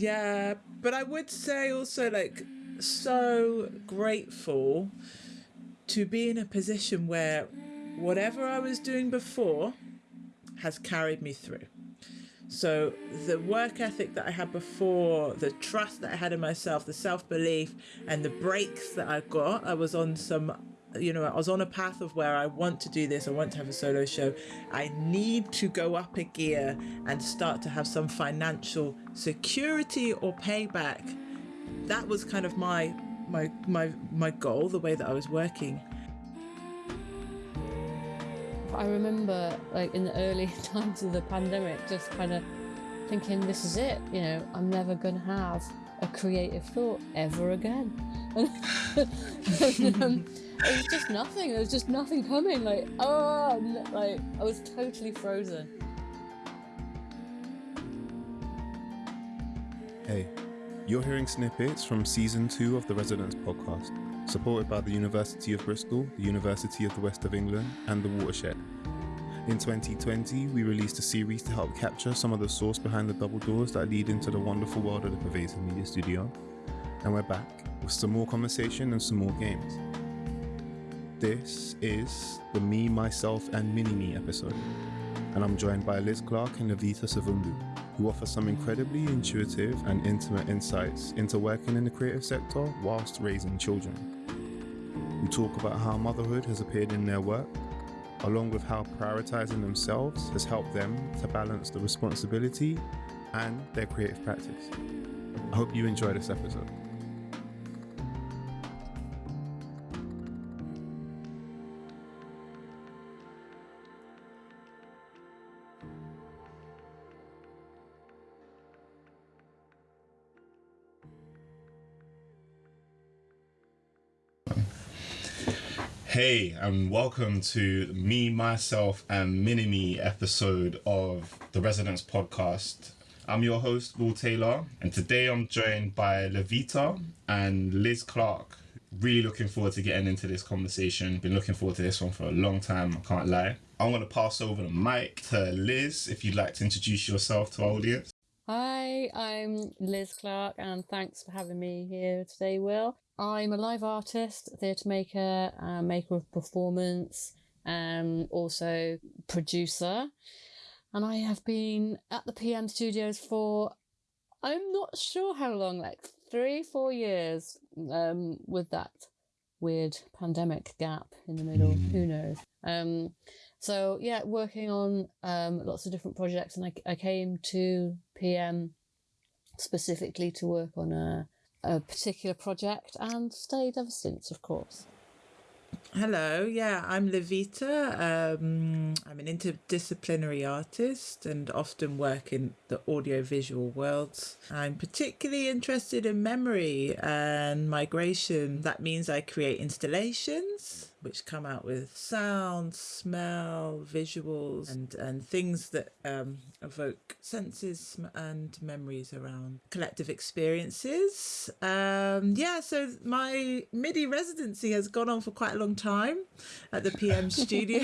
Yeah, but I would say also like so grateful to be in a position where whatever I was doing before has carried me through. So the work ethic that I had before, the trust that I had in myself, the self belief, and the breaks that I got, I was on some, you know, I was on a path of where I want to do this. I want to have a solo show. I need to go up a gear and start to have some financial security or payback. That was kind of my my my my goal, the way that I was working. I remember, like in the early times of the pandemic, just kind of thinking, "This is it." You know, I'm never going to have a creative thought ever again. And, um, it was just nothing. There was just nothing coming. Like, oh, like I was totally frozen. Hey, you're hearing snippets from season two of the Residents podcast, supported by the University of Bristol, the University of the West of England, and the Watershed. In 2020, we released a series to help capture some of the source behind the double doors that lead into the wonderful world of the Pervasive Media Studio. And we're back with some more conversation and some more games. This is the Me, Myself, and Mini Me episode, and I'm joined by Liz Clark and Levita Savundu, who offer some incredibly intuitive and intimate insights into working in the creative sector whilst raising children. We talk about how motherhood has appeared in their work, along with how prioritizing themselves has helped them to balance the responsibility and their creative practice. I hope you enjoy this episode. Hey, and welcome to me, myself, and Mini Me episode of the Residents Podcast. I'm your host, Will Taylor, and today I'm joined by Levita and Liz Clark. Really looking forward to getting into this conversation. Been looking forward to this one for a long time, I can't lie. I'm going to pass over the mic to Liz if you'd like to introduce yourself to our audience. Hi, I'm Liz Clark, and thanks for having me here today, Will. I'm a live artist, theatre maker, uh, maker of performance, and also producer. And I have been at the PM studios for, I'm not sure how long, like three, four years, um, with that weird pandemic gap in the middle. Who knows? Um, so yeah, working on um, lots of different projects, and I, I came to PM specifically to work on a a particular project and stayed ever since, of course. Hello, yeah, I'm Levita. Um, I'm an interdisciplinary artist and often work in the audiovisual worlds. I'm particularly interested in memory and migration. That means I create installations which come out with sound, smell, visuals, and, and things that um, evoke senses and memories around collective experiences. Um, yeah, so my MIDI residency has gone on for quite a long time at the PM studio.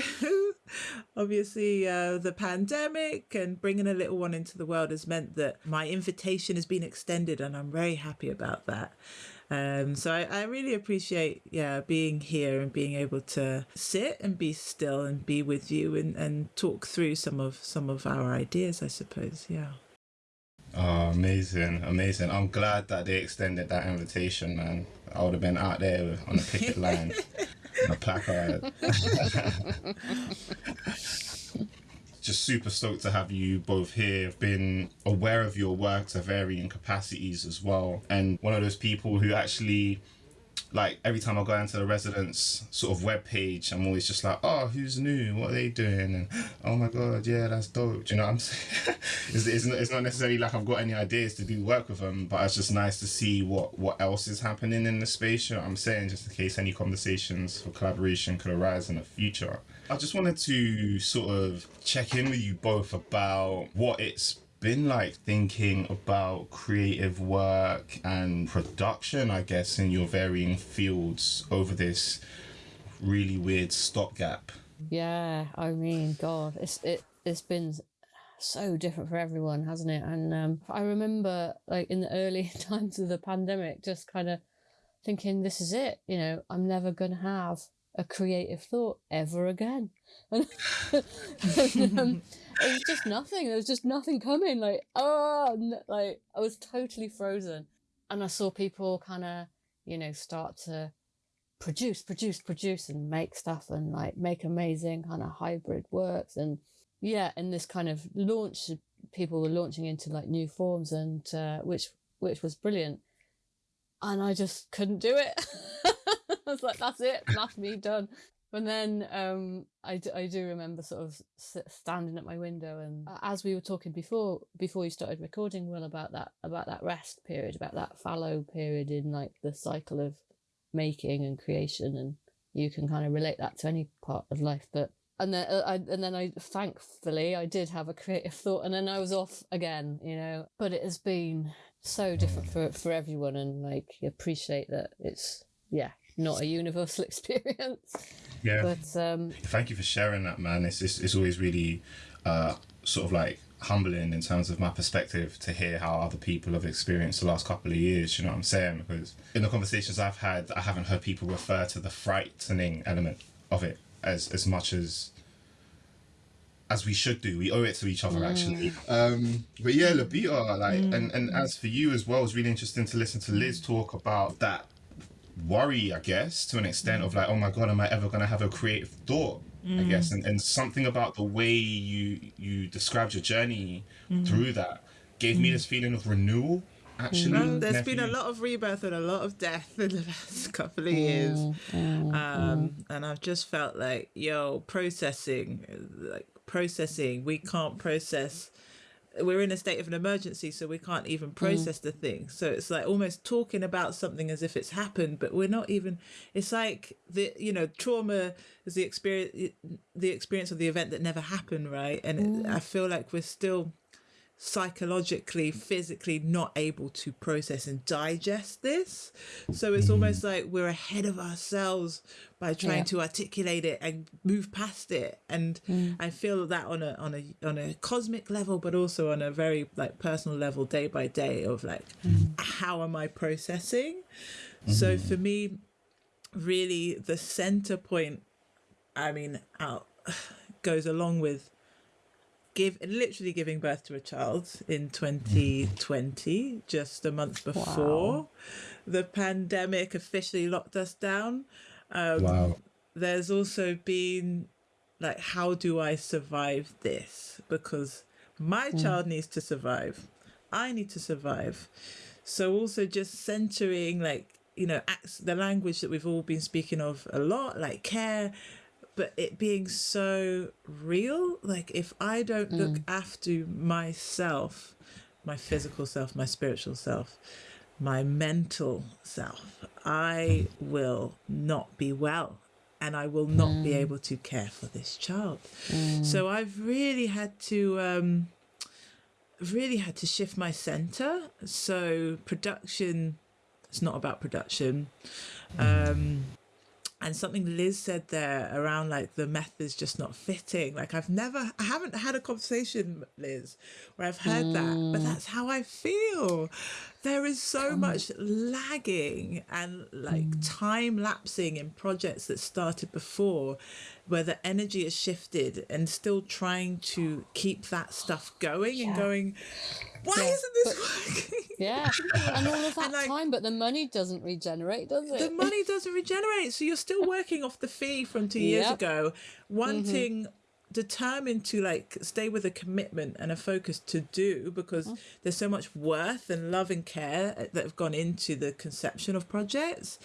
Obviously, uh, the pandemic and bringing a little one into the world has meant that my invitation has been extended, and I'm very happy about that. Um, so I, I really appreciate, yeah, being here and being able to sit and be still and be with you and, and talk through some of some of our ideas, I suppose. Yeah. Oh, amazing, amazing. I'm glad that they extended that invitation, man. I would have been out there on a picket line, on a placard. just super stoked to have you both here. I've been aware of your work to varying capacities as well. And one of those people who actually like every time I go into the residence sort of web page, I'm always just like, oh, who's new? What are they doing? And oh my god, yeah, that's dope. Do you know what I'm saying? it's, it's, not, it's not necessarily like I've got any ideas to do work with them, but it's just nice to see what what else is happening in the space. You know I'm saying? Just in case any conversations for collaboration could arise in the future. I just wanted to sort of check in with you both about what it's been like thinking about creative work and production, I guess, in your varying fields over this really weird stopgap? Yeah, I mean, God, it's it it's been so different for everyone, hasn't it? And um, I remember, like in the early times of the pandemic, just kind of thinking, "This is it. You know, I'm never going to have a creative thought ever again." And, um, it was just nothing. There was just nothing coming. Like, oh, like I was totally frozen. And I saw people kind of, you know, start to produce, produce, produce, and make stuff and like make amazing kind of hybrid works. And yeah, and this kind of launch, people were launching into like new forms, and uh, which which was brilliant. And I just couldn't do it. I was like, that's it, that's me done. And then um, I, I do remember sort of standing at my window, and uh, as we were talking before, before you started recording, Will, about that about that rest period, about that fallow period in like the cycle of making and creation, and you can kind of relate that to any part of life. But and then uh, I and then I thankfully I did have a creative thought, and then I was off again, you know. But it has been so different for for everyone, and like appreciate that it's yeah not a universal experience. Yeah. But um, Thank you for sharing that, man. It's it's, it's always really uh, sort of like humbling in terms of my perspective to hear how other people have experienced the last couple of years. You know what I'm saying? Because in the conversations I've had, I haven't heard people refer to the frightening element of it as as much as as we should do. We owe it to each other, actually. Um, but yeah, Levita, like, and and as for you as well, it's really interesting to listen to Liz talk about that worry, I guess, to an extent of like, oh my god, am I ever gonna have a creative thought? I mm. guess, and, and something about the way you you described your journey mm-hmm. through that gave me mm. this feeling of renewal. Actually, Um, there's been a lot of rebirth and a lot of death in the last couple of years. Um, and I've just felt like, yo, processing, like processing, we can't process. We're in a state of an emergency, so we can't even mm. process the thing. So it's like almost talking about something as if it's happened, but we're not even. It's like the you know trauma is the experience, the experience of the event that never happened, right? And it, mm. I feel like we're still psychologically, physically not able to process and digest this. So it's mm-hmm. almost like we're ahead of ourselves by trying Yeah. to articulate it and move past it. And mm. I feel that on a on a on a cosmic level, but also on a very like personal level, day by day, of like mm. how am I processing? So mm-hmm. for me, really the center point I mean, out goes along with give literally giving birth to a child in 2020, just a month before the pandemic officially locked us down. Um, Wow. There's also been like, how do I survive this? Because my child needs to survive. I need to survive. So also just centering like you know the language that we've all been speaking of a lot, like care, but it being so real. Like if I don't look mm. after myself, my physical self, my spiritual self, my mental self, I hmm. will not be well and I will not be hmm. able to care for this child. Hmm. So I've really had to um really had to shift my center. So production it's not about production. Um and something Liz said there around like the methods just not fitting. Like I've never, I haven't had a conversation, Liz, where I've heard that, but mm. that's how I feel. There is so much lagging and like hmm. time lapsing in projects that started before, where the energy has shifted and still trying to keep that stuff going and going. Why Yeah, isn't this working? yeah, and all of that like, time, but the money doesn't regenerate, does it? the money doesn't regenerate. So you're still working off the fee from two years Yep. ago, mm-hmm. wanting determined to like stay with a commitment and a focus to do because mm. there's so much worth and love and care uh, that have gone into the conception of projects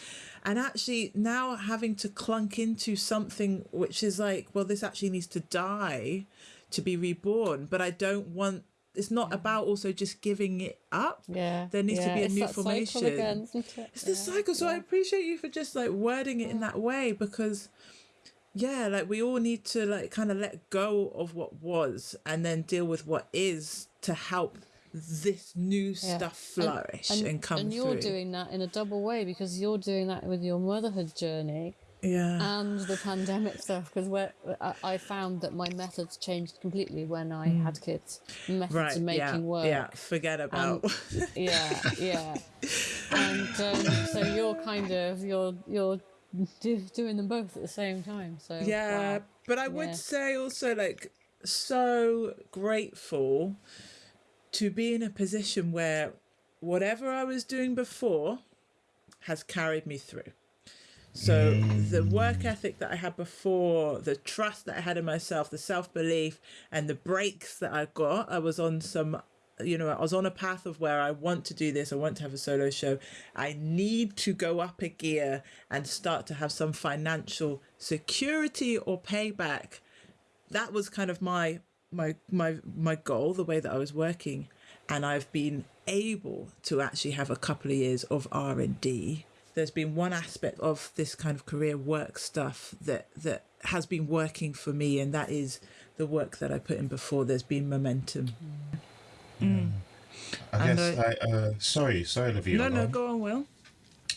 and actually now having to clunk into something which is like well this actually needs to die to be reborn but i don't want it's not mm. about also just giving it up yeah, there needs to be a it's new formation. again, it? It's the Yeah, cycle. So I appreciate you for just like wording it in that way because yeah, like we all need to like kind of let go of what was and then deal with what is to help this new Yeah. stuff flourish and, come and you're through. doing that in a double way because you're doing that with your motherhood journey yeah. and the pandemic stuff because where I, I found that my methods changed completely when I had kids. Methods right. of making yeah. work. Yeah. Forget about. yeah, yeah. And um, so you're kind of you're you're do, doing them both at the same time. So yeah. wow. But I would Yeah. say also like so grateful to be in a position where whatever I was doing before has carried me through. So the work ethic that I had before, the trust that I had in myself, the self belief, and the breaks that I got, I was on some, you know, I was on a path of where I want to do this. I want to have a solo show. I need to go up a gear and start to have some financial security or payback. That was kind of my my my my goal, the way that I was working, and I've been able to actually have a couple of years of R and D there's been one aspect of this kind of career work stuff that that has been working for me and that is the work that I put in before there's been momentum. Mm. I And guess I- like uh sorry, sorry Olivia. No, no, um, go on, Will.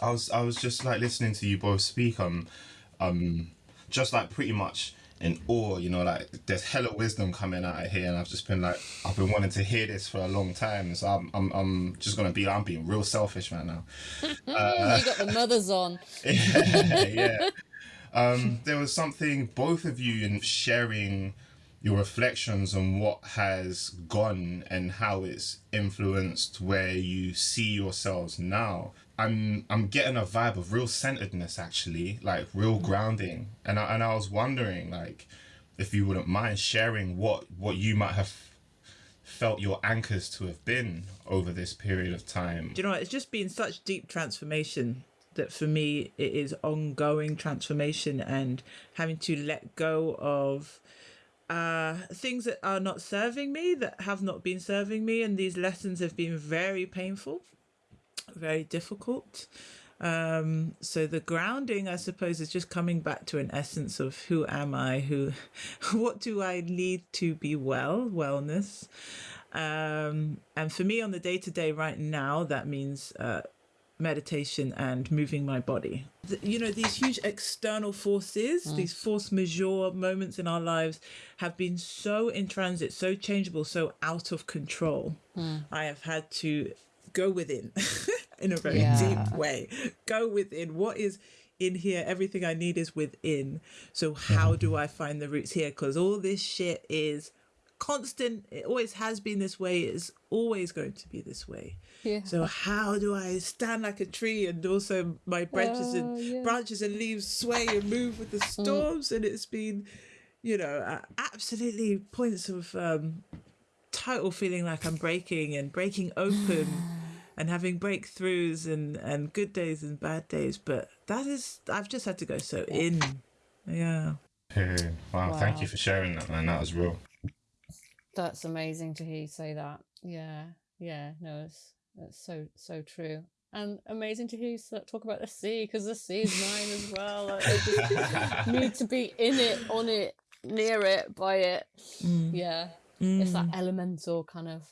I was I was just like listening to you both speak um um just like pretty much in awe, you know, like there's hella wisdom coming out of here and I've just been like I've been wanting to hear this for a long time. So I'm I'm I'm just gonna be I'm being real selfish right now. Mm, you got the mothers on. yeah. Um, there was something both of you in sharing your reflections on what has gone and how it's influenced where you see yourselves now. I'm I'm getting a vibe of real centeredness actually, like real grounding. And I and I was wondering like if you wouldn't mind sharing what what you might have felt your anchors to have been over this period of time. Do you know what? It's just been such deep transformation that for me it is ongoing transformation and having to let go of uh things that are not serving me that have not been serving me and these lessons have been very painful very difficult. Um so the grounding i suppose is just coming back to an essence of who am i who what do i need to be well wellness? Um and for me on the day to day right now that means uh meditation and moving my body. You know, these huge external forces, mm. these force majeure moments in our lives have been so in transit, so changeable, so out of control. Mm. I have had to go within in a very Yeah. deep way. Go within. What is in here? Everything I need is within. So, how mm. do I find the roots here? Because all this shit is constant. It always has been this way. It's always going to be this way. Yeah. So how do I stand like a tree and also my branches Oh, and yeah. branches and leaves sway and move with the storms? And it's been, you know, uh, absolutely points of um, total feeling like I'm breaking and breaking open and having breakthroughs and and good days and bad days. But that is, I've just had to go so in. Yeah. Hey, wow, thank you for sharing that, man. That was real. That's amazing to hear you say that. Yeah, yeah, no, it's that's so so true, and amazing to hear you talk about the sea because the sea is mine as well. I I just need to be in it, on it, near it, by it. Mm. Yeah, it's that mm. elemental kind of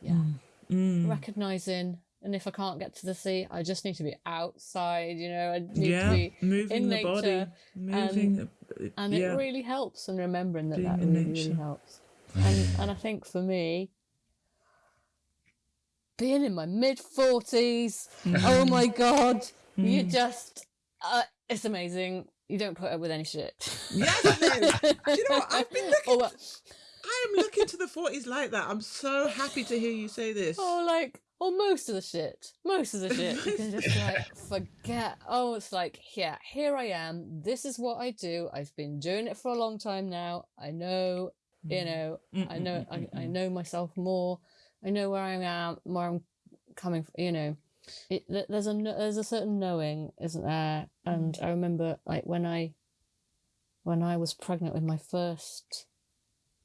yeah, mm. recognizing. And if I can't get to the sea, I just need to be outside. You know, I need yeah. to be Moving in the body. nature, Moving. and yeah. it really helps and remembering that Being that really, really helps and and i think for me being in my mid 40s oh my god you just uh, it's amazing. You don't put up with any shit. Yes, it is. Do you know what? I've been looking what- I am looking to the 40s like that. I'm so happy to hear you say this. Oh, like or most of the shit. Most of the shit. You can just like forget. Oh it's like yeah here i am. This is what i do. I've been doing it for a long time now. I know you mm. know mm, i mm, know I, I know myself more. I know where i am where i'm coming from you know. It, there's a there's a certain knowing isn't there? And i remember like when i when i was pregnant with my first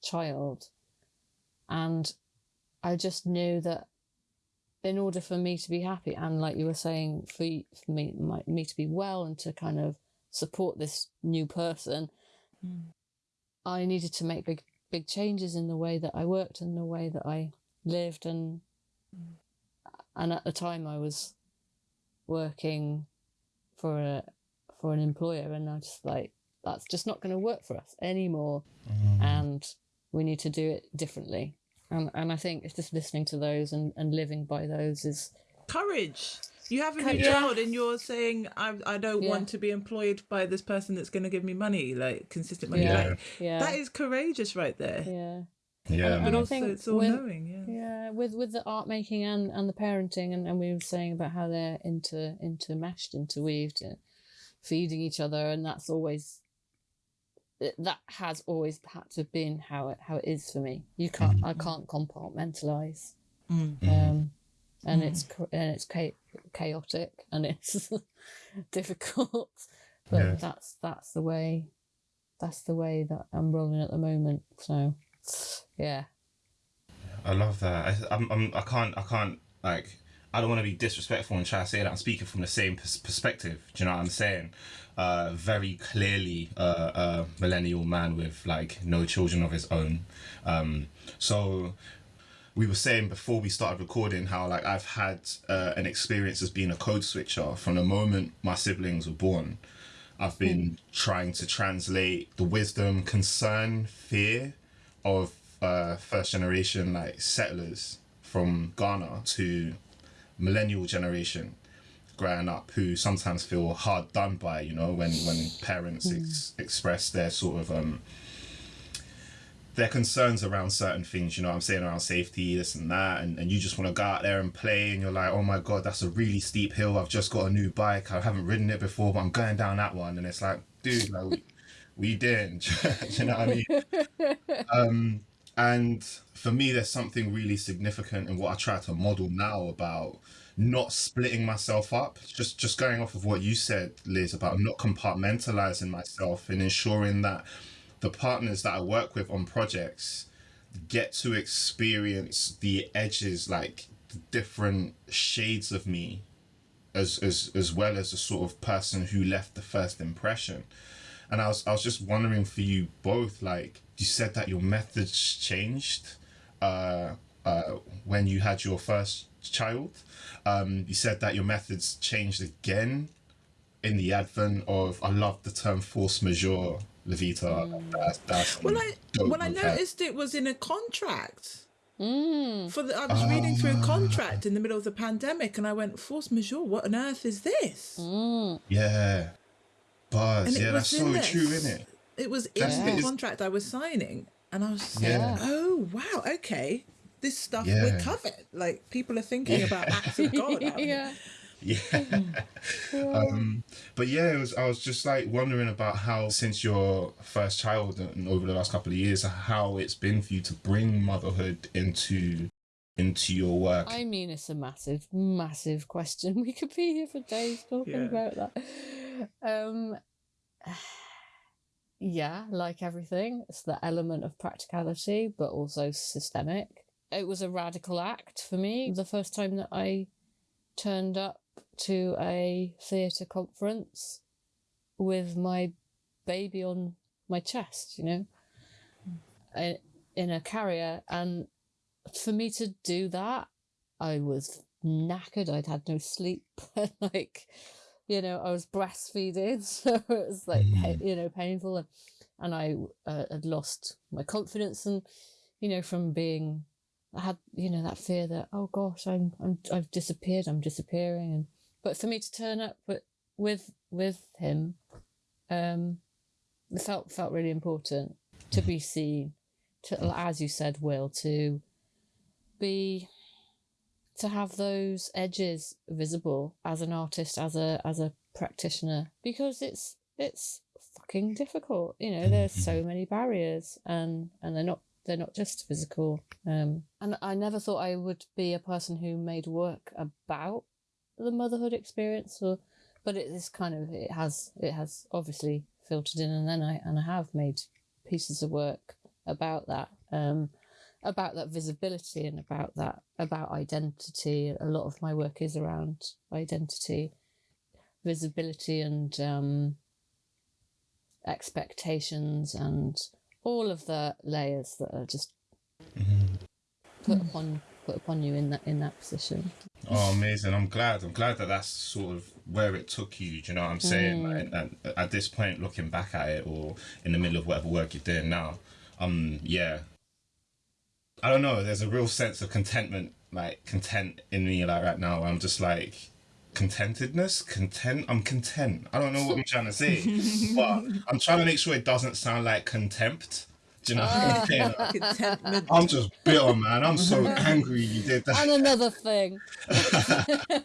child and i just knew that in order for me to be happy and like you were saying for, for me my, me to be well and to kind of support this new person i needed to make big big changes in the way that i worked and the way that i lived and and at the time i was working for a for an employer, and I just like that's just not going to work for us anymore, Mm. and we need to do it differently. And and I think it's just listening to those and, and living by those is Courage. You have a Courage. new child and you're saying, I, I don't Yeah. want to be employed by this person that's going to give me money, like consistent money. Yeah. Like, yeah That is courageous right there. yeah Yeah. And But I also think it's all when- knowing, yeah. yeah with with the art making and and the parenting and, and we were saying about how they're inter intermeshed interweaved uh, feeding each other and that's always that has always had to have been how it how it is for me you can't i can't compartmentalize Mm. um and it's and it's cha- chaotic and it's difficult but Yeah. that's that's the way that's the way that i'm rolling at the moment so yeah I love that. I, I'm, I'm, I can't, I can't, like, I don't want to be disrespectful and try to say that I'm speaking from the same pers- perspective. Do you know what I'm saying? Uh, very clearly, uh, a millennial man with like no children of his own. Um, so we were saying before we started recording how like I've had uh, an experience as being a code switcher from the moment my siblings were born. I've been trying to translate the wisdom, concern, fear of uh, first generation like settlers from Ghana to millennial generation growing up who sometimes feel hard done by you know when when parents ex- express their sort of um their concerns around certain things you know what i'm saying around safety this and that and, and you just want to go out there and play and you're like oh my god that's a really steep hill. I've just got a new bike. I haven't ridden it before but i'm going down that one. And it's like dude like we, we didn't. You know what i mean? Um and for me there's something really significant in what i try to model now about not splitting myself up. Just just going off of what you said liz about not compartmentalizing myself and ensuring that the partners that i work with on projects get to experience the edges like the different shades of me as as as well as the sort of person who left the first impression and I was I was just wondering for you both, like you said that your methods changed uh, uh, when you had your first child. Um, you said that your methods changed again in the advent of I love the term force majeure, Levita. That's, that's Well, I dope well I noticed it was in a contract. mm. For the, I was reading through Ah. a contract in the middle of the pandemic, and I went, "Force majeure? What on earth is this?" Mm. Yeah, buzz. And Yeah, that's so in there. true, isn't it? It was in That's- the it's- contract I was signing, and I was just Yeah. like, "Oh wow, okay, this stuff Yeah. we're covered. Like people are thinking about acts of God." out here. yeah Yeah. um, but yeah, it was. I was just like wondering about how, since your first child and over the last couple of years, how it's been for you to bring motherhood into into your work. I mean, it's a massive, massive question. We could be here for days talking Yeah. about that. Um, yeah, like everything, it's the element of practicality, but also systemic. It was a radical act for me. The first time that I turned up to a theatre conference with my baby on my chest, you know, in- in a carrier, and for me to do that, I was knackered. I'd had no sleep. like, you know, I was breastfeeding, so it was like, pa- you know, painful, and and I uh, had lost my confidence, and you know, from being, I had you know that fear that oh gosh, I'm I'm I've disappeared, I'm disappearing, and but for me to turn up with with with him, um, it felt felt really important to be seen, to as you said, Will, to be to have those edges visible as an artist as a as a practitioner because it's it's fucking difficult you know there's so many barriers and and they're not they're not just physical um and i never thought i would be a person who made work about the motherhood experience or but it is kind of it has it has obviously filtered in and then i and i have made pieces of work about that um about that visibility and about that about identity. A lot of my work is around identity visibility and um expectations and all of the layers that are just put upon put upon you in that in that position Oh, amazing! I'm glad. I'm glad that that's sort of where it took you. Do you know what I'm saying? Like, and at this point, looking back at it, or in the middle of whatever work you're doing now, um, yeah, I don't know. There's a real sense of contentment, like content in me, like right now. I'm just like contentedness, content. I'm content. I don't know what I'm trying to say, but I'm trying to make sure it doesn't sound like contempt. Do you know what ah. I'm saying? Contentment. I'm just bitter, man. I'm so angry you did that. And another thing, Aye,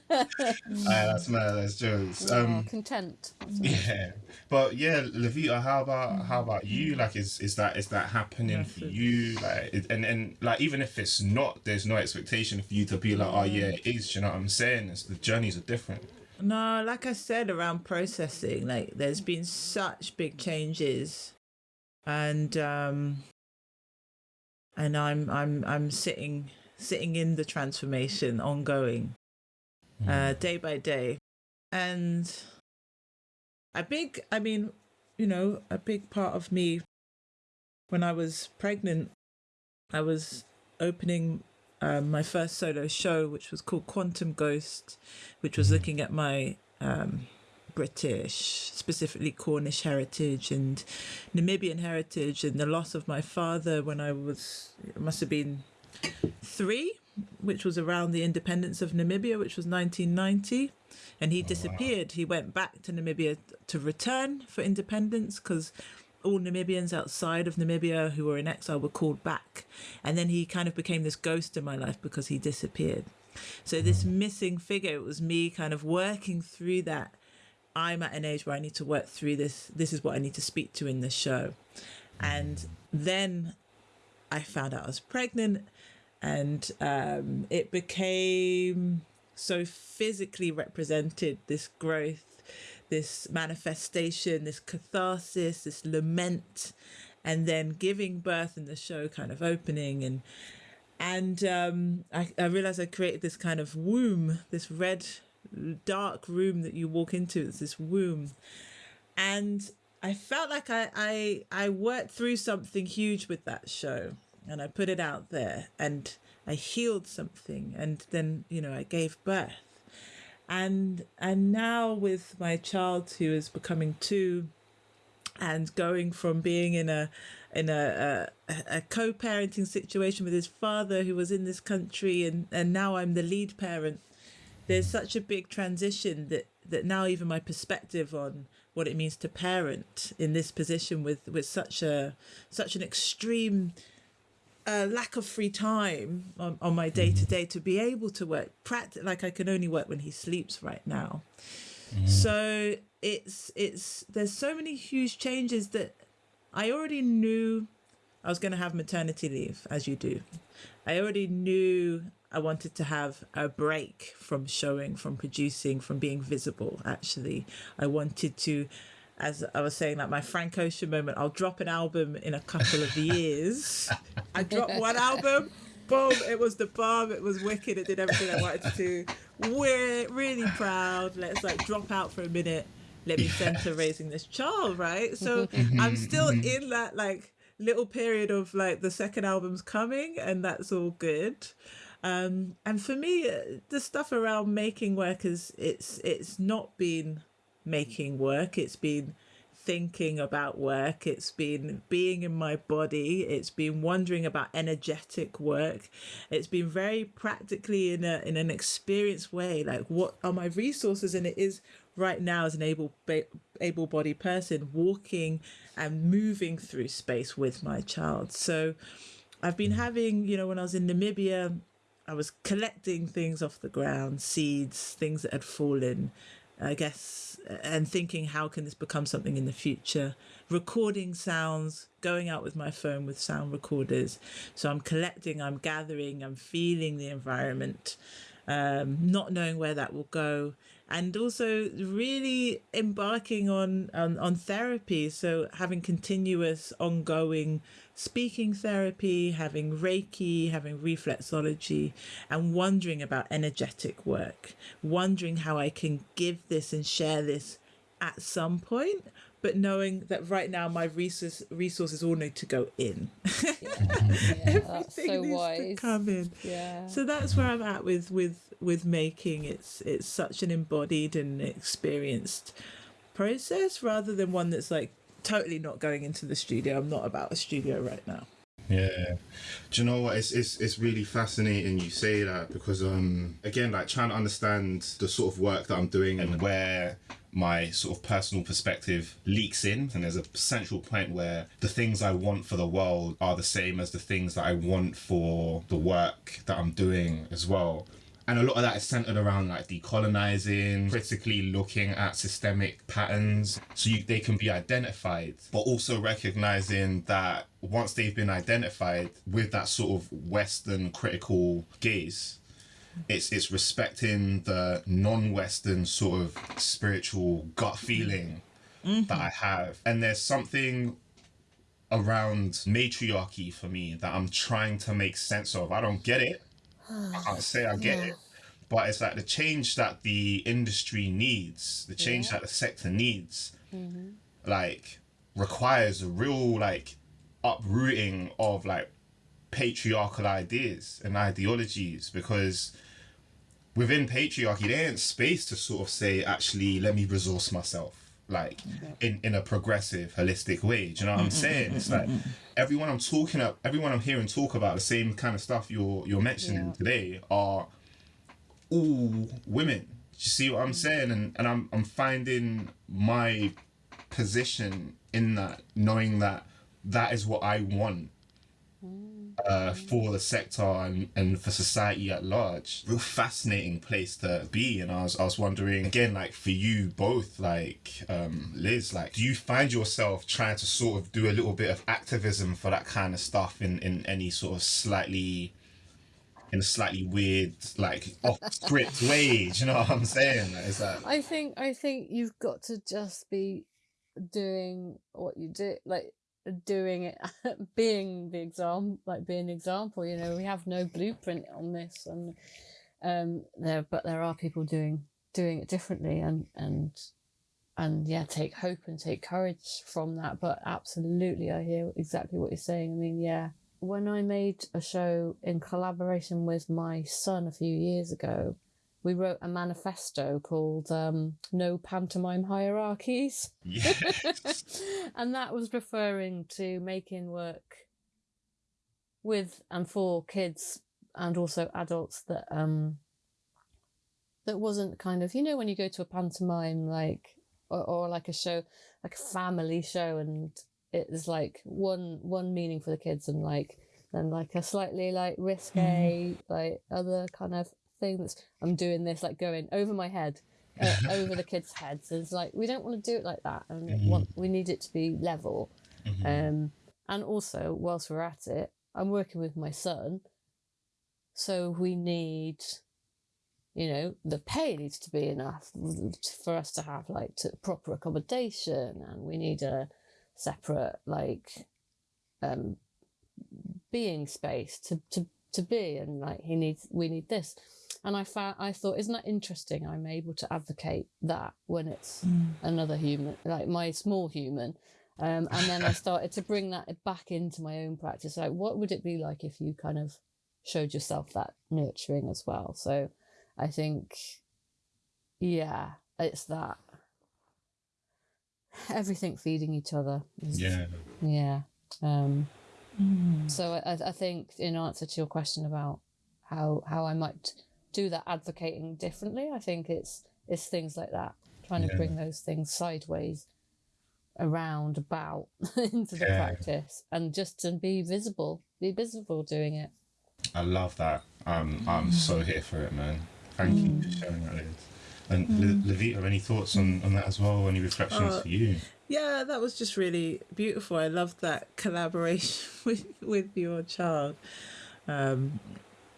that's mad. That's jokes. oh, Um, content. yeah, but yeah, Levita, how about how about you? Mm-hmm. Like, is is that is that happening for you? Like, it- and and like, even if it's not, there's no expectation for you to be like, oh yeah, mm. it is. Do you know what I'm saying? It's the journeys are different. No, like I said around processing, like there's been such big changes, and um, and I'm I'm I'm sitting sitting in the transformation ongoing, uh, day by day, and a big, I mean, you know, a big part of me when I was pregnant, I was opening um, my first solo show, which was called Quantum Ghost, which was looking at my um, British, specifically Cornish heritage and Namibian heritage, and the loss of my father when I was, it must have been three, which was around the independence of Namibia, which was 1990. And he oh, disappeared. He went back to Namibia to return for independence because all Namibians outside of Namibia who were in exile were called back. And then he kind of became this ghost in my life because he disappeared. So this hmm. missing figure, it was me kind of working through that. I'm at an age where I need to work through this. This is what I need to speak to in this show. And then I found out I was pregnant and um, it became so physically represented this growth this manifestation this catharsis this lament and then giving birth in the show kind of opening and and um, I, I realized I created this kind of womb, this red, dark room that you walk into. It's this womb, and I felt like I I I worked through something huge with that show, and I put it out there, and I healed something, and then you know I gave birth, and and now with my child who is becoming two, and going from being in a in a, a, a co-parenting situation with his father who was in this country and, and now I'm the lead parent there's such a big transition that that now even my perspective on what it means to parent in this position with with such a such an extreme uh, lack of free time on, on my day to day to be able to work practice like I can only work when he sleeps right now. So it's it's there's so many huge changes that I already knew I was going to have maternity leave, as you do. I already knew I wanted to have a break from showing, from producing, from being visible. Actually, I wanted to, as I was saying, like my Frank Ocean moment. I'll drop an album in a couple of years. I dropped one album. Boom! It was the bomb. It was wicked. It did everything I wanted to do. We're really proud. Let's like drop out for a minute let me center raising this child, right? So mm-hmm, I'm still mm-hmm. in that like little period of like the second album's coming, and that's all good. Um, and for me, uh, the stuff around making work is it's it's not been making work. It's been thinking about work. It's been being in my body. It's been wondering about energetic work. It's been very practically in a in an experienced way. Like what are my resources? And it is right now as an able able bodied person walking and moving through space with my child. So I've been having, you know, when I was in Namibia, I was collecting things off the ground, seeds, things that had fallen, I guess, and thinking how can this become something in the future? Recording sounds, going out with my phone with sound recorders. So I'm collecting, I'm gathering, I'm feeling the environment, um, not knowing where that will go. And also really embarking on, on on therapy, so having continuous, ongoing speaking therapy, having Reiki, having reflexology, and wondering about energetic work, wondering how I can give this and share this at some point, but knowing that right now my resource, resources all need to go in. Yeah, yeah, Everything so needs to come in. Yeah. So that's where I'm at with with with making. It's it's such an embodied and experienced process rather than one that's like totally not going into the studio. I'm not about a studio right now. Yeah. Do you know what? It's, it's it's really fascinating you say that because um again like trying to understand the sort of work that I'm doing and where my sort of personal perspective leaks in and there's a central point where the things I want for the world are the same as the things that I want for the work that I'm doing as well. And a lot of that is centered around like decolonizing, critically looking at systemic patterns so you, they can be identified, but also recognizing that once they've been identified with that sort of Western critical gaze, it's it's respecting the non-Western sort of spiritual gut feeling mm-hmm. that I have. And there's something around matriarchy for me that I'm trying to make sense of. I don't get it. I can't say I get it. But it's like the change that the industry needs, the change Yeah. that the sector needs, mm-hmm. like requires a real like uprooting of like patriarchal ideas and ideologies because within patriarchy there ain't space to sort of say actually let me resource myself like in in a progressive holistic way. Do you know what i'm mm, mm, saying? Mm, it's like everyone i'm talking up everyone i'm hearing talk about the same kind of stuff you're you're mentioning Yeah. today are all women. Do you see what i'm saying? And and i'm i'm finding my position in that knowing that that is what i want uh, for the sector and, and for society at large. Real fascinating place to be. And I was I was wondering again, like for you both, like um, Liz, like do you find yourself trying to sort of do a little bit of activism for that kind of stuff in in any sort of slightly in a slightly weird, like off script way? You know what I'm saying? Is that I think I think you've got to just be doing what you do, like doing it, being the example, like being an example. You know, we have no blueprint on this, and um, there, but there are people doing doing it differently, and and and yeah, take hope and take courage from that. But absolutely, I hear exactly what you're saying. I mean, yeah. When I made a show in collaboration with my son a few years ago, we wrote a manifesto called um, No Pantomime Hierarchies. yeah? and that was referring to making work with and for kids and also adults that um that wasn't kind of you know when you go to a pantomime like or, or like a show like a family show and it's like one one meaning for the kids and like then like a slightly like risque like other kind of thing that's i'm doing this like going over my head uh, over the kids heads And it's like we don't want to do it like that and Mhm. want we need it to be level Mhm. um and also whilst we're at it i'm working with my son so we need you know the pay needs to be enough for us to have like to, proper accommodation and we need a separate like um being space to to to be and like he needs we need this and i found i thought isn't that interesting i'm able to advocate that when it's another human like my small human? Um, and then i started to bring that back into my own practice. Like what would it be like if you kind of showed yourself that nurturing as well? So i think yeah it's that. Everything feeding each other yeah. yeah um so I, I think in answer to your question about how how I might do that advocating differently, I think it's it's things like that, trying Yeah. to bring those things sideways, around, about into the Yeah. practice, and just to be visible, be visible doing it. I love that. Um, I'm so here for it, man. Thank you for sharing that, Liz. And Le- Levita, any thoughts on, on that as well? Any reflections Uh, for you? Yeah, that was just really beautiful. I love that collaboration with with your child. Um,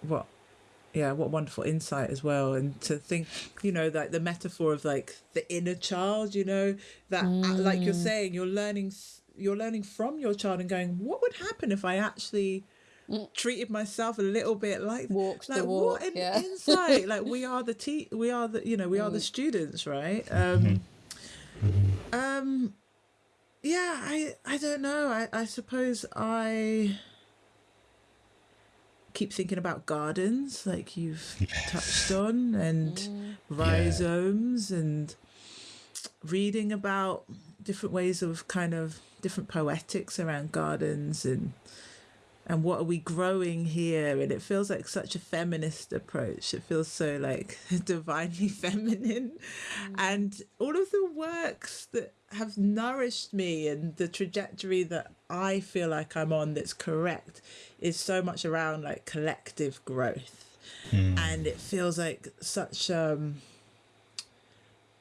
what, yeah, what wonderful insight as well. And to think, you know, like the metaphor of like the inner child. You know, that uh, like you're saying, you're learning, you're learning from your child and going, what would happen if I actually treated myself a little bit like Walked the like walk, what an yeah. insight like we are the te- we are the you know we are the students right um um yeah, I I don't know. I I suppose I keep thinking about gardens, like you've Yes. touched on, and mm. rhizomes, and reading about different ways of kind of different poetics around gardens and and what are we growing here? And it feels like such a feminist approach. It feels so like divinely feminine. Mm. And all of the works that have nourished me and the trajectory that i feel like i'm on that's correct is so much around like collective growth. And it feels like such um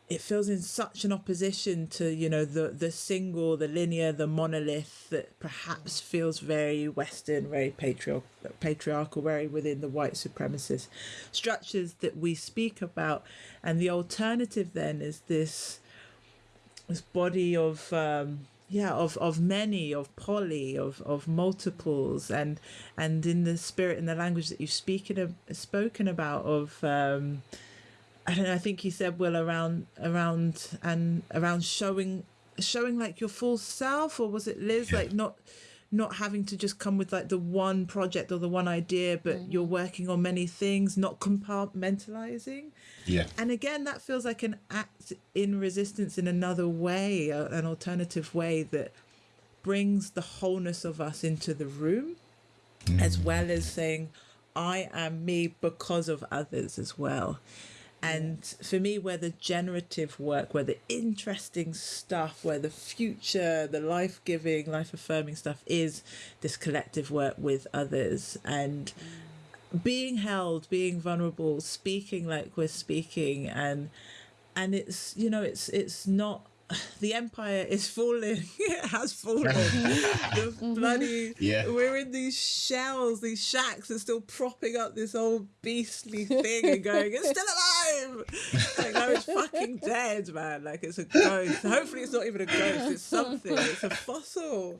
it feels in such an opposition to you know the the single the linear the monolith that perhaps feels very western very patriarchal patriarchal very within the white supremacist structures that we speak about. And the alternative then is this this body of um yeah of of many of poly of of multiples and and in the spirit and the language that you've speaking of, spoken about of um I don't know. I think you said Will around around and around showing showing like your full self, or was it Liz? Yeah. Like not not having to just come with like the one project or the one idea, but mm. you're working on many things, not compartmentalizing. Yeah. And again, that feels like an act in resistance in another way, a- an alternative way that brings the wholeness of us into the room, as mm. well as saying, I am me because of others as well. And for me, where the generative work, where the interesting stuff, where the future, the life giving, life affirming stuff is this collective work with others. And mm. being held, being vulnerable, speaking like we're speaking, and and it's you know it's it's not the empire is falling. it has fallen. the mm-hmm. bloody Yeah. we're in these shells, these shacks, and still propping up this old beastly thing and going, it's still alive. Like no, it's fucking dead, man. Like it's a ghost. Hopefully, it's not even a ghost. It's something. It's a fossil.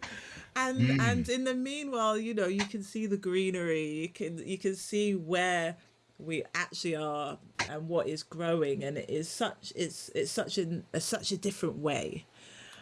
And hmm. and in the meanwhile, you know, you can see the greenery. You can you can see where we actually are and what is growing and it is such it's it's such an a, such a different way.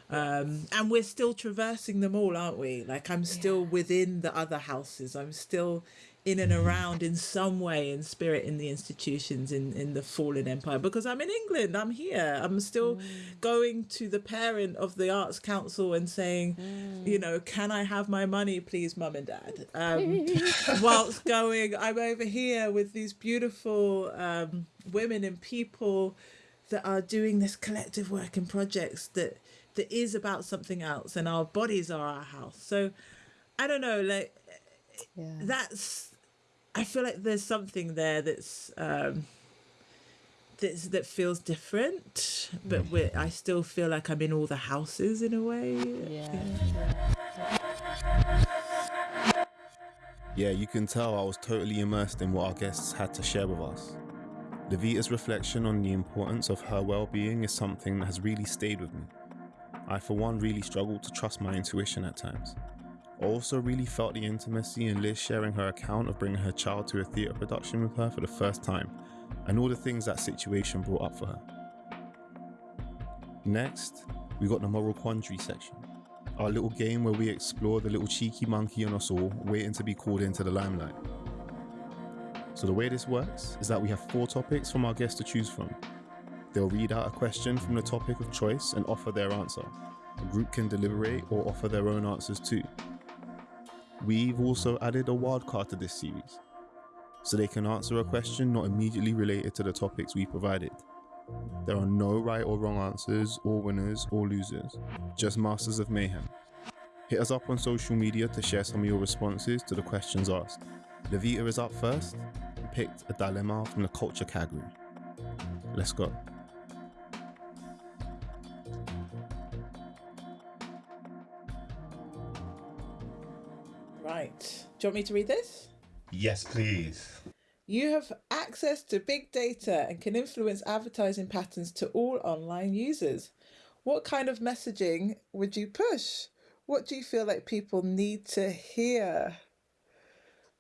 Um and we're still traversing them all aren't we? Like i'm still within the other houses. I'm still in and around in some way in spirit in the institutions in in the fallen empire. Because i'm in england i'm here. I'm still going to the parent of the arts council and saying you know can i have my money please mum and dad? Um whilst going i'm over here with these beautiful um women and people that are doing this collective work and projects that that is about something else and our bodies are our house. So i don't know like Yeah. that's I feel like there's something there that's um that's that feels different but we I still feel like I'm in all the houses in a way Yeah. Yeah, you can tell I was totally immersed in what our guests had to share with us. Levita's reflection on the importance of her well being is something that has really stayed with me. I, for one, really struggled to trust my intuition at times. Also really felt the intimacy in Liz sharing her account of bringing her child to a theatre production with her for the first time, and all the things that situation brought up for her. Next, we got the moral quandary section our little game where we explore the little cheeky monkey on us all, waiting to be called into the limelight. So, the way this works is that we have four topics from our guests to choose from. They'll read out a question from the topic of choice and offer their answer. The group can deliberate or offer their own answers too. We've also added a wildcard to this series, so they can answer a question not immediately related to the topics we provided. There are no right or wrong answers, or winners or losers, just masters of mayhem. Hit us up on social media to share some of your responses to the questions asked. Levita is up first and picked a dilemma from the culture category. Let's go. Right do you want me to read this Yes, please. You have access to big data and can influence advertising patterns to all online users. What kind of messaging would you push? What do you feel like people need to hear?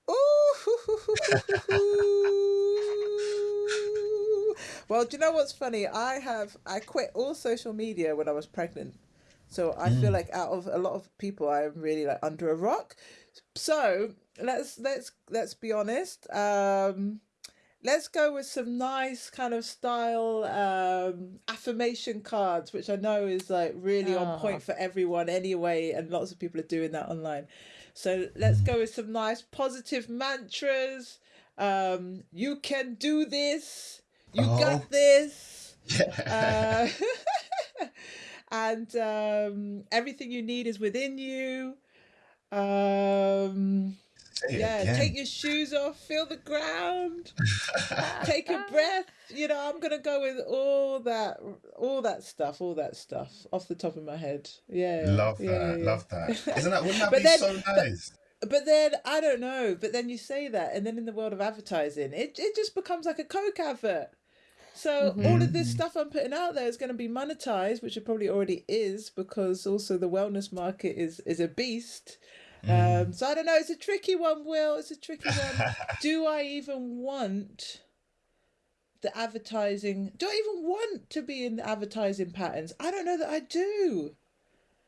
Ooh. well, do you know what's funny? I have I quit all social media when I was pregnant. So I feel like out of a lot of people, I'm really like under a rock. So let's let's let's be honest. Um, let's go with some nice kind of style um, affirmation cards, which I know is like really on Ah. point for everyone anyway, and lots of people are doing that online. So let's go with some nice positive mantras. Um, you can do this. You Oh. got this. Yeah. Uh, and um, everything you need is within you. Um, yeah, again. take your shoes off, feel the ground, take a breath. You know, I'm gonna go with all that, all that stuff, all that stuff off the top of my head. Yeah, Love yeah, that. yeah. Love that. Isn't that? Wouldn't that But be then- so nice? But then I don't know. But then you say that, and then in the world of advertising, it it just becomes like a Coke advert. So all of mm-hmm. this stuff I'm putting out there is going to be monetized, which it probably already is, because also the wellness market is is a beast. Um, mm. so I don't know. It's a tricky one, Will. It's a tricky one. do I even want the advertising? Do I even want to be in the advertising patterns? I don't know that I do.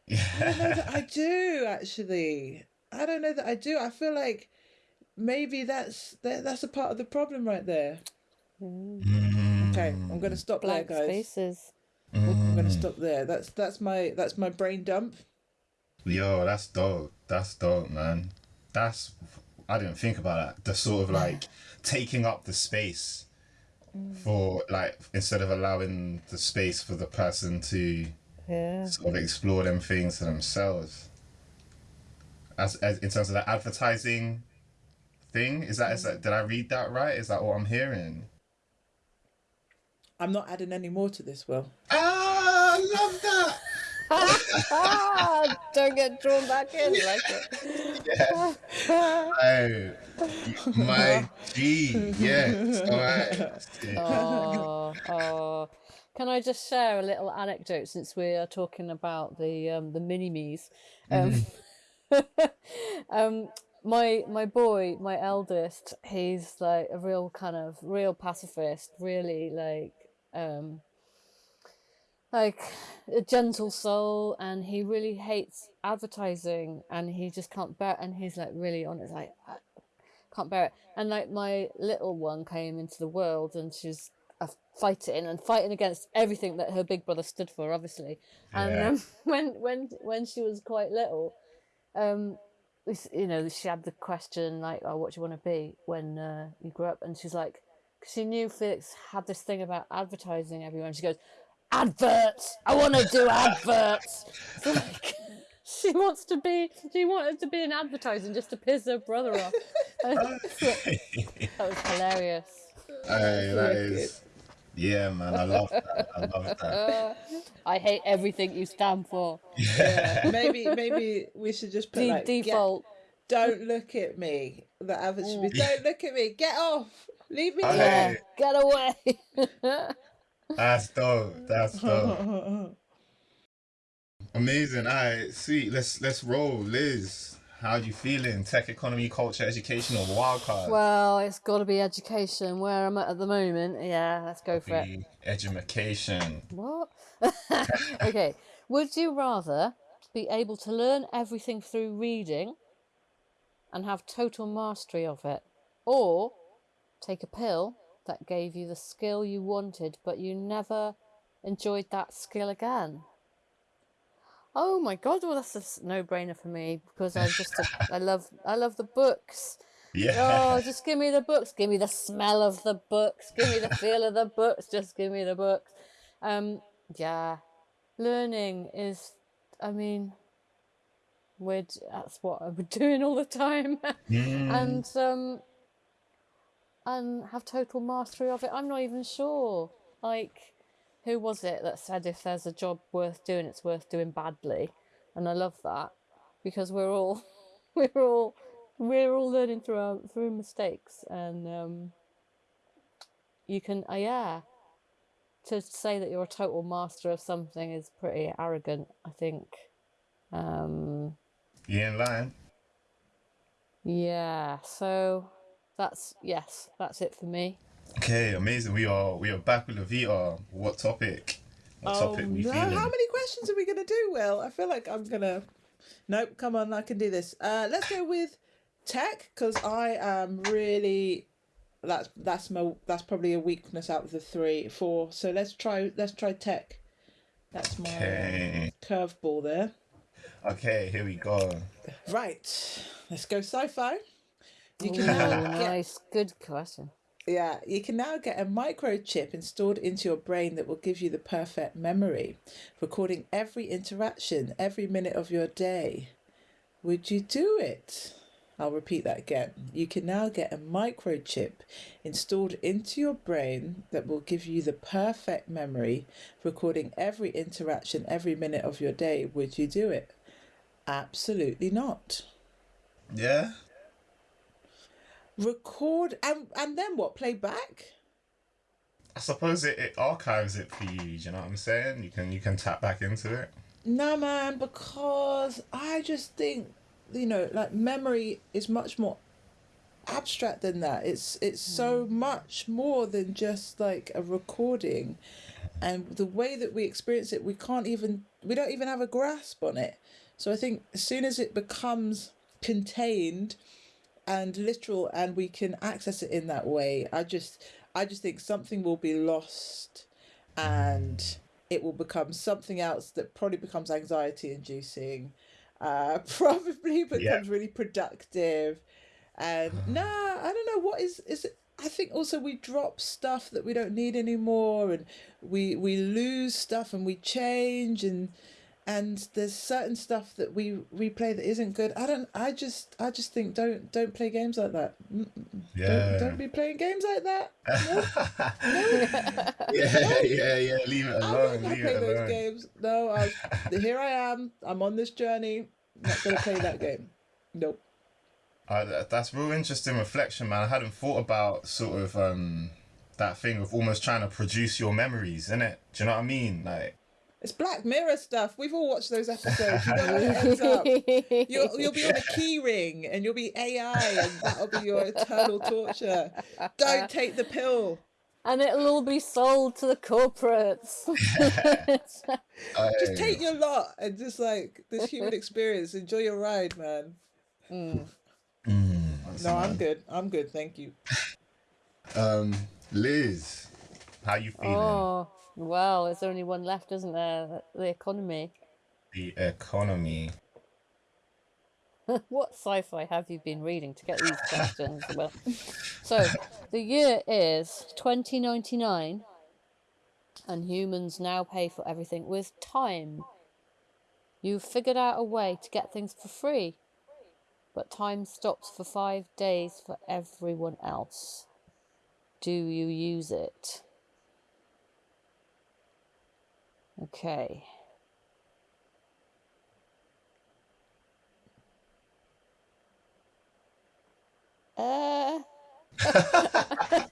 I don't know that I do actually. I don't know that I do. I feel like maybe that's that, that's a part of the problem right there. Mm. Mm-hmm. Okay, I'm gonna mm. stop Blank there, guys. spaces. I'm gonna mm. stop there. That's that's my that's my brain dump. Yo, that's dope. That's dope, man. That's I didn't think about that. The sort of like taking up the space mm. for like instead of allowing the space for the person to Yeah. sort of explore them things to themselves. As, as in terms of the advertising thing, is that is that did I read that right? Is that what I'm hearing? I'm not adding any more to this, Will. Ah, I love that. ah, don't get drawn back in like it. Hey, my G, yes, all right. oh, oh. Can I just share a little anecdote since we are talking about the um, the mini me's? Um, um, my my boy, my eldest, he's like a real kind of real pacifist, really like um, like a gentle soul, and he really hates advertising, and he just can't bear. And he's like really on it, like I can't bear it. And like my little one came into the world, and she's uh, fighting and fighting against everything that her big brother stood for, obviously. And Yeah. um, when when when she was quite little, um, this, you know, she had the question like, "Oh, what do you want to be when uh, you grow up?" And she's like, 'cause she knew Felix had this thing about advertising everywhere. And she goes, "Adverts! I want to do adverts." So, like, she wants to be. She wanted to be in advertising just to piss her brother off. that was hilarious. Hey, that Wicked. is, yeah, man. I love that. I love that. I hate everything you stand for. Yeah, maybe maybe we should just put De- like get- default. don't look at me. The advert should be mm. don't look at me. Get off. Leave me alone. Yeah, get away. that's dope. That's dope. Amazing. All right, sweet. Let's let's roll, Liz. How do you feeling? Tech, economy, culture, education, or wildcard? well, it's got to be education. Where I'm at at the moment. Yeah, let's go for it. Education. What? okay. Would you rather be able to learn everything through reading and have total mastery of it, or take a pill that gave you the skill you wanted, but you never enjoyed that skill again? Oh my god! Well, that's a no-brainer for me because I'm just a, I love I love the books. Yeah. Oh, just give me the books. Give me the smell of the books. Give me the feel of the books. Just give me the books. Um, yeah, learning is. I mean, we're that's what I'm doing all the time, and um, and have total mastery of it. I'm not even sure. Like, who was it that said if there's a job worth doing, it's worth doing badly, and I love that because we're all we're all we're all learning through our, through mistakes, and um, you can uh, yeah. To say that you're a total master of something is pretty arrogant, I think. Um, You in line? yeah, so that's yes, that's it for me. Okay, amazing. We are we are back with Levita. What topic? what Oh topic we no! feeling. How many questions are we gonna do? Will I feel like I'm gonna. Nope. Come on, I can do this. Uh, let's go with tech because I am really. That's that's my that's probably a weakness out of the three four. So let's try let's try tech. That's my Okay. curveball there. Okay, here we go. Right. Let's go sci-fi. You can now oh, get nice, good question. Yeah, you can now get a microchip installed into your brain that will give you the perfect memory, recording every interaction, every minute of your day. Would you do it? I'll repeat that again. You can now get a microchip installed into your brain that will give you the perfect memory, recording every interaction, every minute of your day. Would you do it? Absolutely not. Yeah. Record and and then what? Play back? I suppose it, it archives it for you. Do you know what I'm saying? You can you can tap back into it. No, man, because I just think, you know, like memory is much more abstract than that. It's it's so hmm. much more than just like a recording, and the way that we experience it, we can't even we don't even have a grasp on it. So I think as soon as it becomes contained and literal, and we can access it in that way, I just I just think something will be lost, and it will become something else that probably becomes anxiety inducing uh probably becomes Yeah. really productive and nah i don't know what is is it i think also we drop stuff that we don't need anymore and we we lose stuff and we change and and there's certain stuff that we we play that isn't good i don't i just i just think don't don't play games like that Yeah. don't, don't be playing games like that yeah, yeah, yeah. Leave it I'm not alone. Leave play it those alone. games. No, I, here I am. I'm on this journey. Not gonna play that game. Nope. Uh, that- that's real interesting reflection, man. I hadn't thought about sort of um that thing of almost trying to produce your memories, in it Do you know what I mean? Like, It's Black Mirror stuff. We've all watched those episodes. You know how it ends up. You'll, you'll be on a key ring and you'll be AI and that'll be your eternal torture. Don't take the pill. and it'll all be sold to the corporates. Just take your lot and just like this human experience. Enjoy your ride, man. No, I'm good. I'm good. Thank you. um, Liz, how you feeling? oh, well, there's only one left, isn't there? The economy. The economy. what sci-fi have you been reading to get these questions? well, so the year is 2099, and humans now pay for everything with time. You've figured out a way to get things for free, but time stops for five days for everyone else. Do you use it? Okay. Uh, I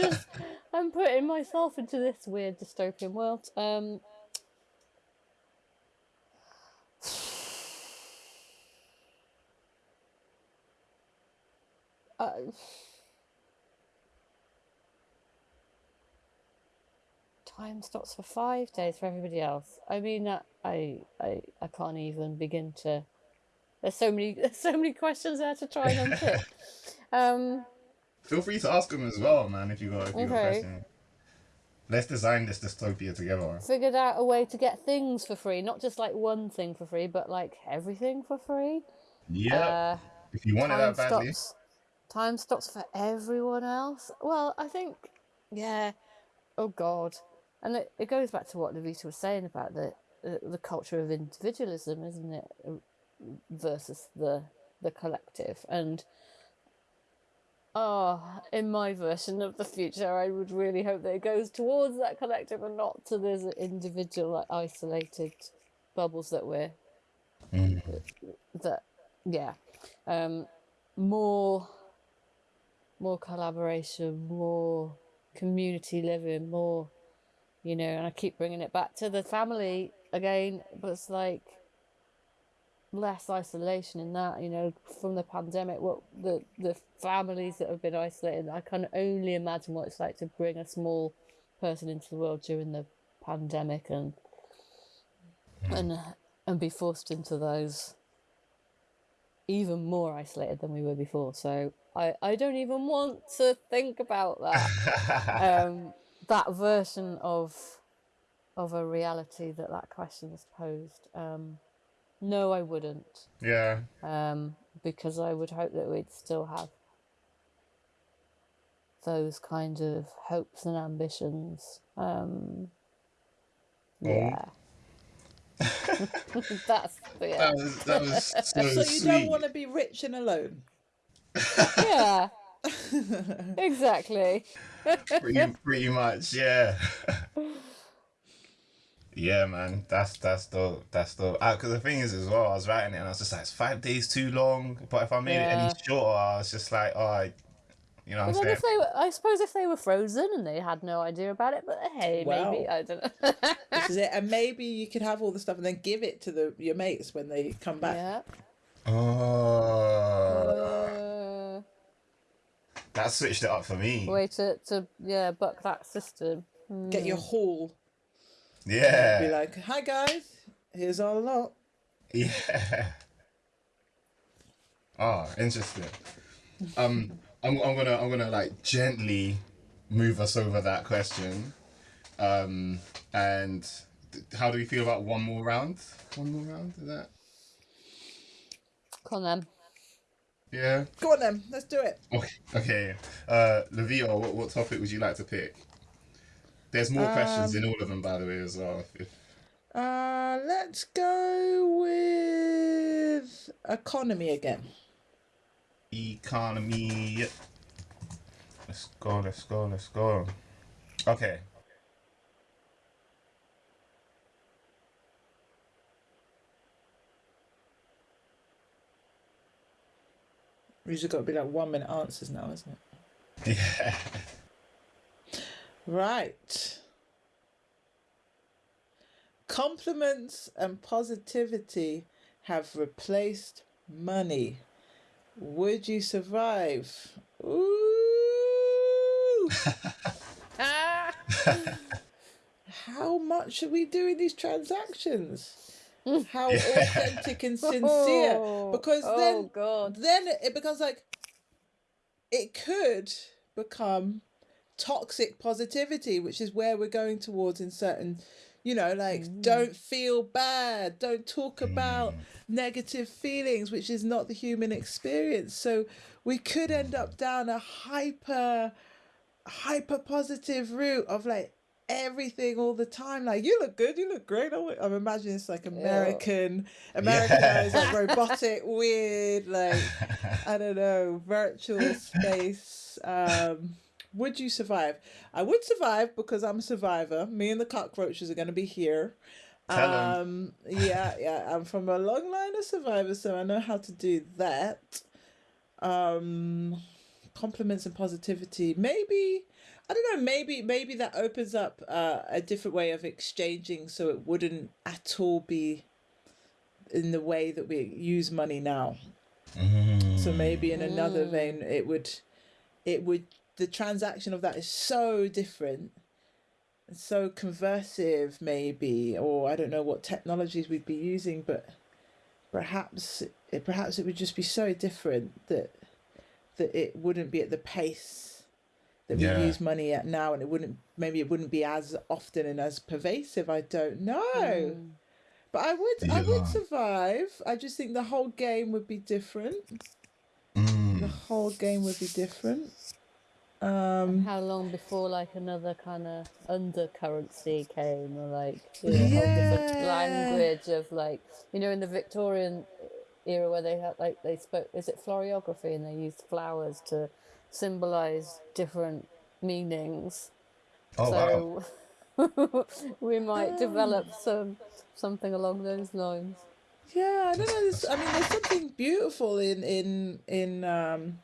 just, I'm putting myself into this weird dystopian world. Um, uh, time stops for five days for everybody else. I mean, uh, I, I, I can't even begin to. There's so many, there's so many questions there to try and unpick. um, Feel free to ask them as well, man. If you got, if you got Okay. questions. Let's design this dystopia together. figured out a way to get things for free, not just like one thing for free, but like everything for free. Yeah. Uh, if you want it that badly. stops. Time stops for everyone else. Well, I think, yeah. Oh God, and it, it goes back to what Levita was saying about the the, culture of individualism, isn't it, uh, versus the the collective and. Oh, in my version of the future, I would really hope that it goes towards that collective and not to those individual, like isolated bubbles that we're that yeah um more more collaboration more community living more you know and i keep bringing it back to the family again but it's like less isolation in that you know from the pandemic what the the families that have been isolated i can only imagine what it's like to bring a small person into the world during the pandemic and and and be forced into those even more isolated than we were before. So I I don't even want to think about that um, that version of of a reality that that question has posed. Um, no, I wouldn't, yeah. um, because I would hope that we'd still have those kind of hopes and ambitions. Um, yeah. That's yeah. That was that was so, So you sweet. don't want to be rich and alone. yeah. exactly. Pretty, pretty much, yeah. yeah, man, that's that's dope. That's dope. Because the thing is, as well, I was writing it and I was just like, it's five days too long. But if I made it any shorter, I was just like, oh, I, you know, what Well, I'm saying. if they were, I suppose if they were frozen and they had no idea about it, but hey, maybe I don't know. This is it. And maybe you could have all the stuff and then give it to the your mates when they come back. yeah. Oh, Uh, that switched it up for me. way to, to yeah buck that system. Get your haul. Yeah. Be like, hi guys, here's our lot. yeah. Oh, interesting. Um, I'm I'm gonna I'm gonna like gently move us over that question. Um, and th- how do we feel about one more round? One more round is that? Come on then. Yeah. Go on then, let's do it. Okay. Okay. Uh, Levio, what, what topic would you like to pick? There's more questions in all of them, by the way, as well. Uh, let's go with economy again. economy. Let's go. Let's go. Let's go. Okay. Usually got to be like one minute answers now, isn't it? Yeah. Right. Compliments and positivity have replaced money. Would you survive? Ooh. Ah. How much are we doing these transactions? How authentic and sincere? Oh, Because oh then god. then it becomes like it could become toxic positivity which is where we're going towards in certain you know like mm. don't feel bad don't talk mm. about negative feelings which is not the human experience. So we could end up down a hyper hyper positive route of like everything all the time. Like you look good you look great. I'm, I'm imagining it's like american americanized like robotic weird like i don't know virtual space um would you survive? I would survive because i'm a survivor. Me and the cockroaches are going to be here. Tell um yeah yeah i'm from a long line of survivors so i know how to do that. Um compliments and positivity maybe i don't know maybe maybe that opens up uh, a different way of exchanging so it wouldn't at all be in the way that we use money now. So maybe in another vein it would it would the transaction of that is so different and so conversive maybe or i don't know what technologies we'd be using but perhaps it perhaps it would just be so different that that it wouldn't be at the pace that Yeah. we use money at now and it wouldn't maybe it wouldn't be as often and as pervasive i don't know. But i would i would survive. I just think the whole game would be different. Mm. the whole game would be different. Um How long before like another kind of undercurrency came, or like you know, a whole different language of like you know in the Victorian era where they had like they spoke is it floriography and they used flowers to symbolize different meanings. Oh wow. so we might develop some something along those lines. Yeah, I don't know. There's, I mean, there's something beautiful in in in um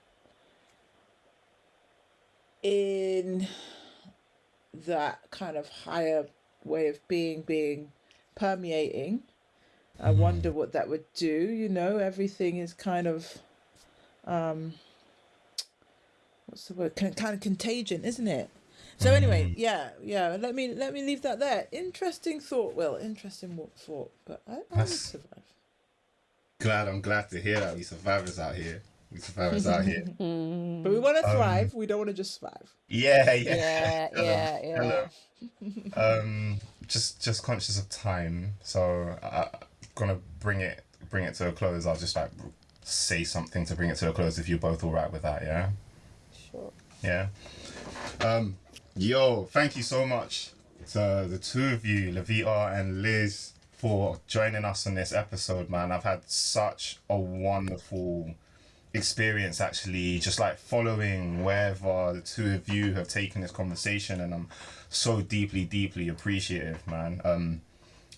in that kind of higher way of being being permeating. I wonder what that would do. You know, everything is kind of um what's the word? Kind kind of contagion, isn't it? So anyway, yeah, yeah. Let me let me leave that there. Interesting thought, Will. Interesting thought, but I, I survive. Glad I'm glad to hear that we survivors out here. We survivors out here. But we want to thrive. we don't want to just survive. Yeah, yeah. Yeah, yeah, yeah. Hello. um, just just conscious of time, so I, I'm gonna bring it bring it to a close. I'll just like say something to bring it to a close if you're both all right with that. Yeah. Yeah. Um, yo, thank you so much to the two of you, Levita and Liz, for joining us on this episode, man. I've had such a wonderful experience actually just like following wherever the two of you have taken this conversation and I'm so deeply deeply appreciative man um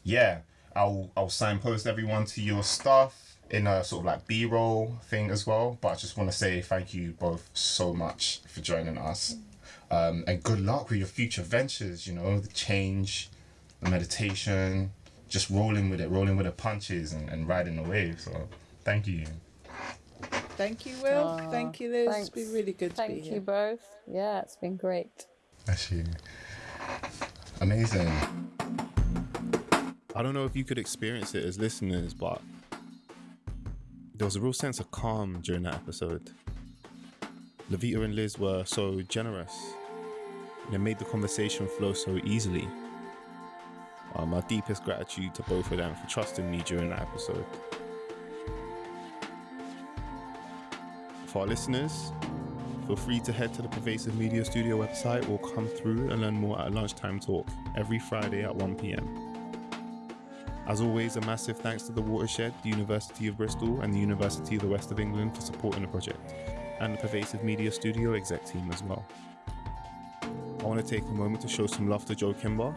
yeah I'll I'll signpost everyone to your stuff in a sort of like b-roll thing as well but I just want to say thank you both so much for joining us um and good luck with your future ventures you know the change the meditation just rolling with it rolling with the punches and, and riding the wave so thank you Thank you, Will. Aw, Thank you, Liz. It's thanks. been really good to Thank be you here. both. Yeah, it's been great. Actually, amazing. I don't know if you could experience it as listeners, but there was a real sense of calm during that episode. Levita and Liz were so generous, and it made the conversation flow so easily. Uh, my deepest gratitude to both of them for trusting me during that episode. For our listeners, feel free to head to the Pervasive Media Studio website or come through and learn more at lunchtime talk every Friday at 1 pm. As always, a massive thanks to the Watershed, the University of Bristol, and the University of the West of England for supporting the project, and the Pervasive Media Studio exec team as well. I want to take a moment to show some love to Joe Kimber.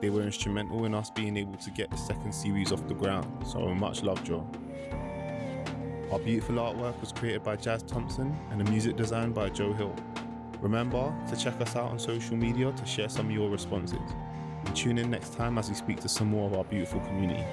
They were instrumental in us being able to get the second series off the ground, so much love, Joe. Our beautiful artwork was created by Jazz Thompson and the music designed by Joe Hill. Remember to check us out on social media to share some of your responses. Tune in next time as we speak to some more of our beautiful community.